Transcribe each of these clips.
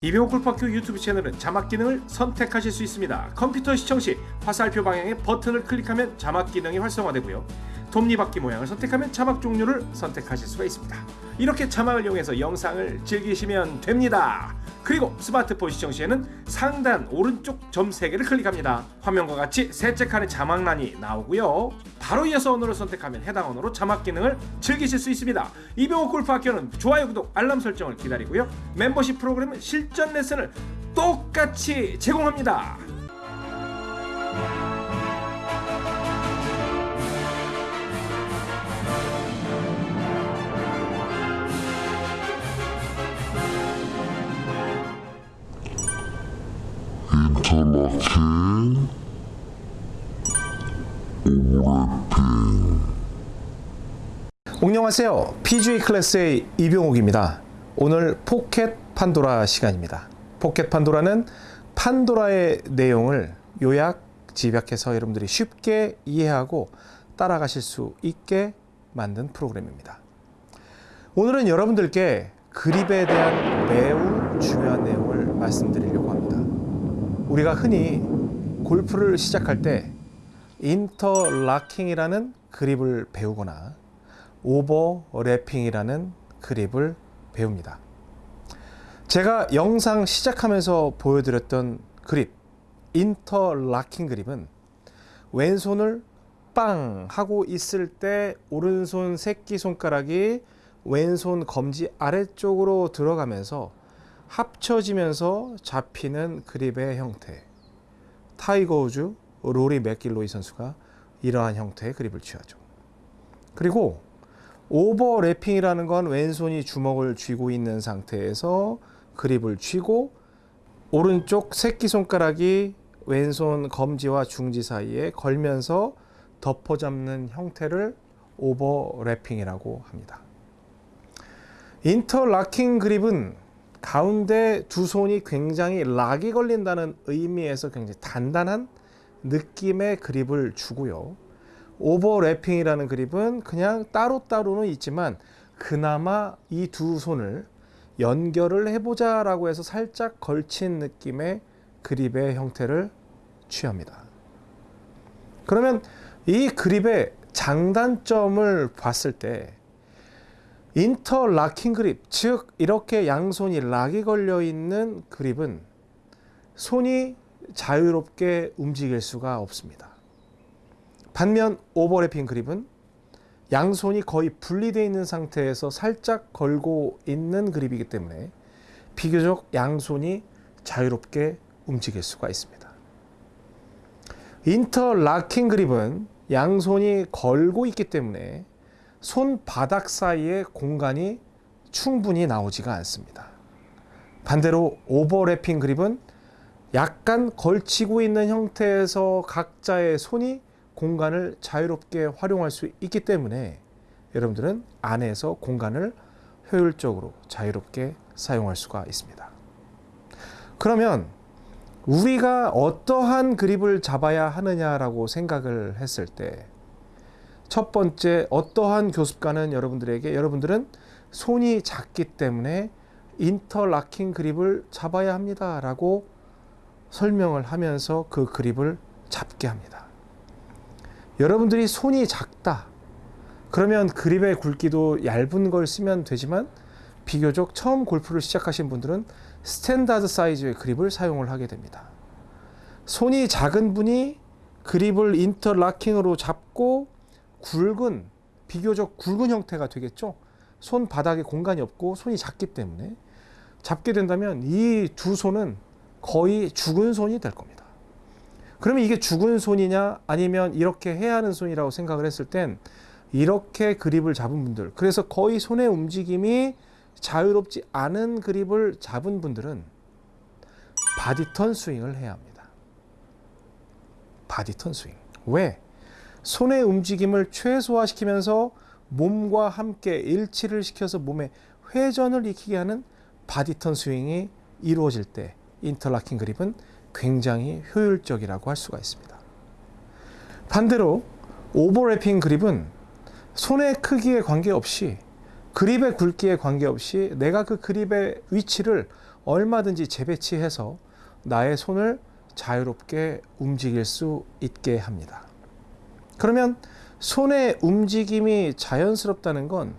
이병호 골프학교 유튜브 채널은 자막 기능을 선택하실 수 있습니다. 컴퓨터 시청 시 화살표 방향의 버튼을 클릭하면 자막 기능이 활성화되고요. 톱니바퀴 모양을 선택하면 자막 종류를 선택하실 수가 있습니다. 이렇게 자막을 이용해서 영상을 즐기시면 됩니다. 그리고 스마트폰 시청 시에는 상단 오른쪽 점 3개를 클릭합니다. 화면과 같이 셋째 칸에 자막란이 나오고요. 바로 이어서 언어를 선택하면 해당 언어로 자막 기능을 즐기실 수 있습니다. 이병호 골프학교는 좋아요, 구독, 알람 설정을 기다리고요. 멤버십 프로그램은 실전 레슨을 똑같이 제공합니다. 인 안녕하세요. PGA 클래스의 이병옥입니다. 오늘 포켓 판도라 시간입니다. 포켓 판도라는 판도라의 내용을 요약, 집약해서 여러분들이 쉽게 이해하고 따라가실 수 있게 만든 프로그램입니다. 오늘은 여러분들께 그립에 대한 매우 중요한 내용을 말씀드리려고 합니다. 우리가 흔히 골프를 시작할 때 인터라킹이라는 그립을 배우거나 오버래핑이라는 그립을 배웁니다. 제가 영상 시작하면서 보여드렸던 그립, 인터라킹 그립은 왼손을 빵 하고 있을 때 오른손 새끼손가락이 왼손 검지 아래쪽으로 들어가면서 합쳐지면서 잡히는 그립의 형태. 타이거 우즈, 로리 맥길로이 선수가 이러한 형태의 그립을 취하죠. 그리고 overlapping이라는 건 왼손이 주먹을 쥐고 있는 상태에서 그립을 쥐고 오른쪽 새끼손가락이 왼손 검지와 중지 사이에 걸면서 덮어잡는 형태를 overlapping이라고 합니다. interlocking 그립은 가운데 두 손이 굉장히 락이 걸린다는 의미에서 굉장히 단단한 느낌의 그립을 주고요. 오버래핑이라는 그립은 그냥 따로따로는 있지만 그나마 이 두 손을 연결을 해보자 라고 해서 살짝 걸친 느낌의 그립의 형태를 취합니다. 그러면 이 그립의 장단점을 봤을 때 인터라킹 그립, 즉 이렇게 양손이 락이 걸려 있는 그립은 손이 자유롭게 움직일 수가 없습니다. 반면 오버래핑 그립은 양손이 거의 분리되어 있는 상태에서 살짝 걸고 있는 그립이기 때문에 비교적 양손이 자유롭게 움직일 수가 있습니다. 인터라킹 그립은 양손이 걸고 있기 때문에 손바닥 사이에 공간이 충분히 나오지가 않습니다. 반대로 오버래핑 그립은 약간 걸치고 있는 형태에서 각자의 손이 공간을 자유롭게 활용할 수 있기 때문에 여러분들은 안에서 공간을 효율적으로 자유롭게 사용할 수가 있습니다. 그러면 우리가 어떠한 그립을 잡아야 하느냐라고 생각을 했을 때 첫 번째 어떠한 교습가는 여러분들에게 여러분들은 손이 작기 때문에 interlocking 그립을 잡아야 합니다 라고 설명을 하면서 그 그립을 잡게 합니다. 여러분들이 손이 작다. 그러면 그립의 굵기도 얇은 걸 쓰면 되지만 비교적 처음 골프를 시작하신 분들은 standard 사이즈의 그립을 사용을 하게 됩니다. 손이 작은 분이 그립을 인터라킹으로 잡고 굵은 비교적 굵은 형태가 되겠죠. 손 바닥에 공간이 없고 손이 작기 때문에 잡게 된다면 이 두 손은 거의 죽은 손이 될 겁니다. 그러면 이게 죽은 손이냐 아니면 이렇게 해야 하는 손이라고 생각을 했을 땐 이렇게 그립을 잡은 분들 그래서 거의 손의 움직임이 자유롭지 않은 그립을 잡은 분들은 body turn 스윙을 해야 합니다. body turn 스윙. 왜? 손의 움직임을 최소화시키면서 몸과 함께 일치를 시켜서 몸의 회전을 익히게 하는 body turn 스윙이 이루어질 때 interlocking 그립은 굉장히 효율적이라고 할 수가 있습니다. 반대로 overlapping 그립은 손의 크기에 관계없이 그립의 굵기에 관계없이 내가 그 그립의 위치를 얼마든지 재배치해서 나의 손을 자유롭게 움직일 수 있게 합니다. 그러면 손의 움직임이 자연스럽다는 건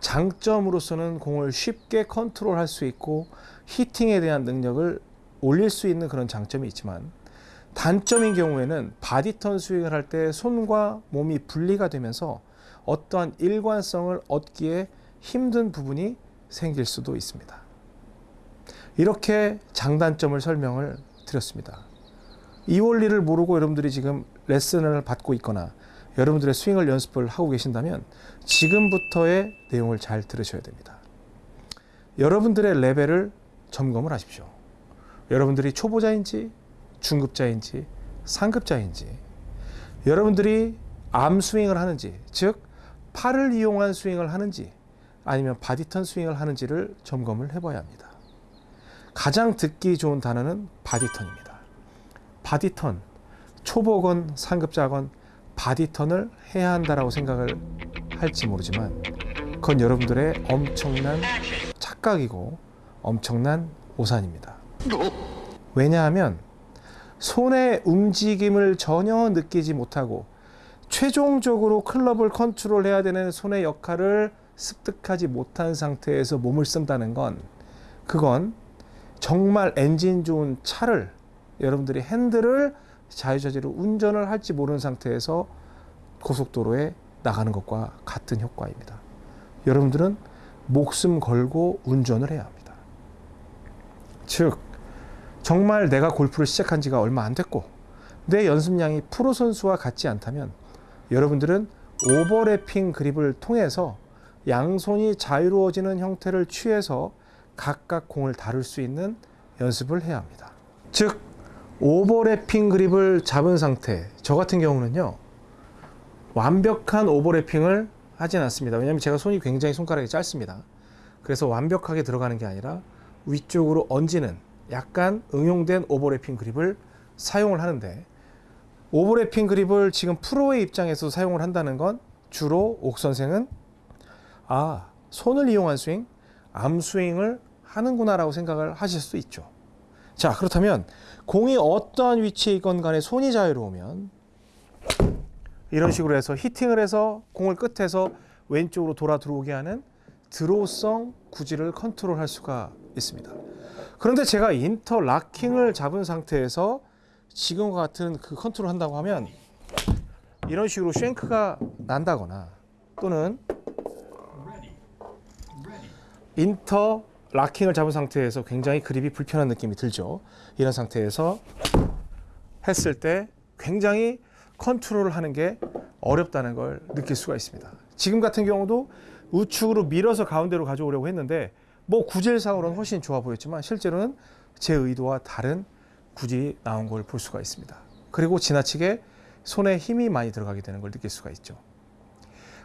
장점으로서는 공을 쉽게 컨트롤할 수 있고 hitting에 대한 능력을 올릴 수 있는 그런 장점이 있지만 단점인 경우에는 body turn 스윙을 할 때 손과 몸이 분리가 되면서 어떠한 일관성을 얻기에 힘든 부분이 생길 수도 있습니다. 이렇게 장단점을 설명을 드렸습니다. 이 원리를 모르고 여러분들이 지금 레슨을 받고 있거나 여러분들의 스윙을 연습을 하고 계신다면 지금부터의 내용을 잘 들으셔야 됩니다. 여러분들의 레벨을 점검을 하십시오. 여러분들이 초보자인지 중급자인지 상급자인지 여러분들이 arm 스윙을 하는지 즉 팔을 이용한 스윙을 하는지 아니면 body turn 스윙을 하는지를 점검을 해봐야 합니다. 가장 듣기 좋은 단어는 body turn입니다. Body turn 초보건 상급자건 body turn을 해야 한다라고 생각을 할지 모르지만 그건 여러분들의 엄청난 착각이고 엄청난 오산입니다. 왜냐하면 손의 움직임을 전혀 느끼지 못하고 최종적으로 클럽을 컨트롤해야 되는 손의 역할을 습득하지 못한 상태에서 몸을 쓴다는 건 그건 정말 엔진 좋은 차를 여러분들이 핸들을 자유자재로 운전을 할지 모르는 상태에서 고속도로에 나가는 것과 같은 효과입니다. 여러분들은 목숨 걸고 운전을 해야 합니다. 즉, 정말 내가 골프를 시작한 지가 얼마 안 됐고, 내 연습량이 프로 선수와 같지 않다면, 여러분들은 오버래핑 그립을 통해서 양손이 자유로워지는 형태를 취해서 각각 공을 다룰 수 있는 연습을 해야 합니다. 즉, 오버래핑 그립을 잡은 상태, 저 같은 경우는요, 완벽한 오버래핑을 하진 않습니다. 왜냐하면 제가 손이 굉장히 손가락이 짧습니다. 그래서 완벽하게 들어가는 게 아니라 위쪽으로 얹는 약간 응용된 오버래핑 그립을 사용을 하는데 오버래핑 그립을 지금 프로의 입장에서 사용을 한다는 건 주로 옥 선생은 아 손을 이용한 스윙, 암 스윙을 하는구나 라고 생각을 하실 수 있죠. 자 그렇다면 공이 어떠한 위치에 있건 간에 손이 자유로우면 이런 식으로 해서 히팅을 해서 공을 끝에서 왼쪽으로 돌아 들어오게 하는 draw성 구질을 컨트롤할 수가 있습니다. 그런데 제가 interlocking을 잡은 상태에서 지금과 같은 그 컨트롤 한다고 하면 이런 식으로 shank가 난다거나 또는 interlocking을 잡은 상태에서 굉장히 그립이 불편한 느낌이 들죠. 이런 상태에서 했을 때 굉장히 컨트롤을 하는 게 어렵다는 걸 느낄 수가 있습니다. 지금 같은 경우도 우측으로 밀어서 가운데로 가져오려고 했는데 뭐 구질상으로는 훨씬 좋아 보였지만 실제로는 제 의도와 다른 구질이 나온 걸 볼 수가 있습니다. 그리고 지나치게 손에 힘이 많이 들어가게 되는 걸 느낄 수가 있죠.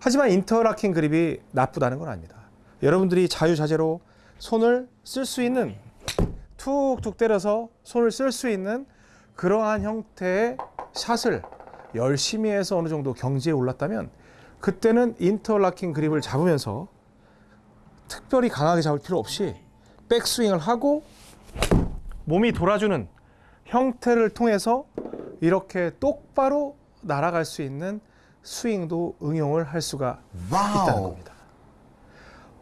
하지만 인터락킹 그립이 나쁘다는 건 아닙니다. 여러분들이 자유자재로 손을 쓸 수 있는 툭툭 때려서 손을 쓸 수 있는 그러한 형태의 샷을 열심히 해서 어느 정도 경지에 올랐다면 그때는 인터락킹 그립을 잡으면서 특별히 강하게 잡을 필요 없이 백스윙을 하고 몸이 돌아주는 형태를 통해서 이렇게 똑바로 날아갈 수 있는 스윙도 응용을 할 수가 있다는 겁니다.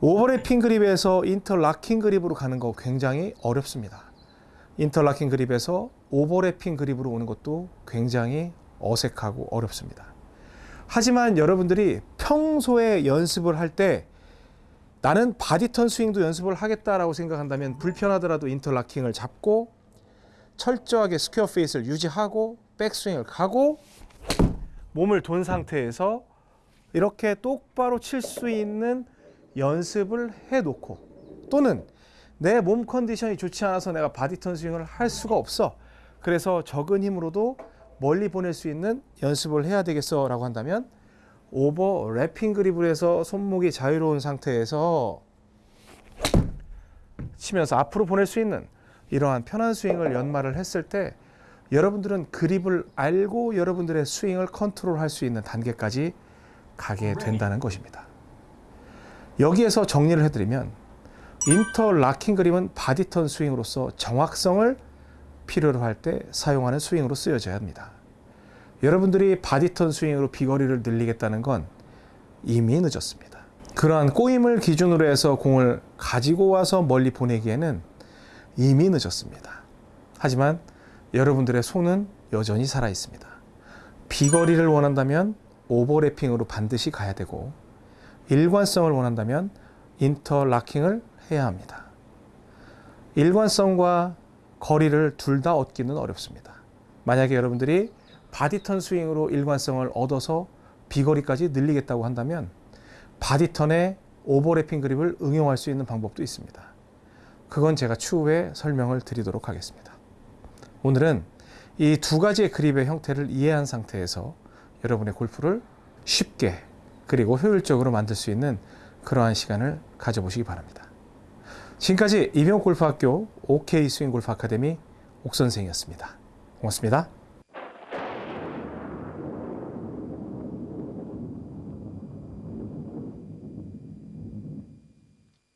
overlapping 그립에서 interlocking 그립으로 가는 거 굉장히 어렵습니다. interlocking 그립에서 overlapping 그립으로 오는 것도 굉장히 어색하고 어렵습니다. 하지만 여러분들이 평소에 연습을 할 때 나는 body turn 스윙도 연습을 하겠다라고 생각한다면 불편하더라도 interlocking을 잡고 철저하게 square face를 유지하고 백스윙을 가고 몸을 돈 상태에서 이렇게 똑바로 칠 수 있는 연습을 해 놓고 또는 내 몸 컨디션이 좋지 않아서 내가 body turn 스윙을 할 수가 없어. 그래서 적은 힘으로도 멀리 보낼 수 있는 연습을 해야 되겠어 라고 한다면 overlapping 그립을 해서 손목이 자유로운 상태에서 치면서 앞으로 보낼 수 있는 이러한 편한 스윙을 연마를 했을 때 여러분들은 그립을 알고 여러분들의 스윙을 컨트롤할 수 있는 단계까지 가게 된다는 것입니다. 여기에서 정리를 해드리면 interlocking 그립은 body turn 스윙으로서 정확성을 필요로 할 때 사용하는 스윙으로 쓰여져야 합니다. 여러분들이 body turn 스윙으로 비거리를 늘리겠다는 건 이미 늦었습니다. 그러한 꼬임을 기준으로 해서 공을 가지고 와서 멀리 보내기에는 이미 늦었습니다. 하지만 여러분들의 손은 여전히 살아 있습니다. 비거리를 원한다면 overlapping으로 반드시 가야 되고 일관성을 원한다면 interlocking을 해야 합니다. 일관성과 거리를 둘 다 얻기는 어렵습니다. 만약에 여러분들이 body turn 스윙으로 일관성을 얻어서 비거리까지 늘리겠다고 한다면 body turn에 overlapping 그립을 응용할 수 있는 방법도 있습니다. 그건 제가 추후에 설명을 드리도록 하겠습니다. 오늘은 이 두 가지의 그립의 형태를 이해한 상태에서 여러분의 골프를 쉽게 그리고 효율적으로 만들 수 있는 그러한 시간을 가져보시기 바랍니다. 지금까지 이병옥 골프학교 OK 스윙 골프 아카데미 옥선생이었습니다. 고맙습니다.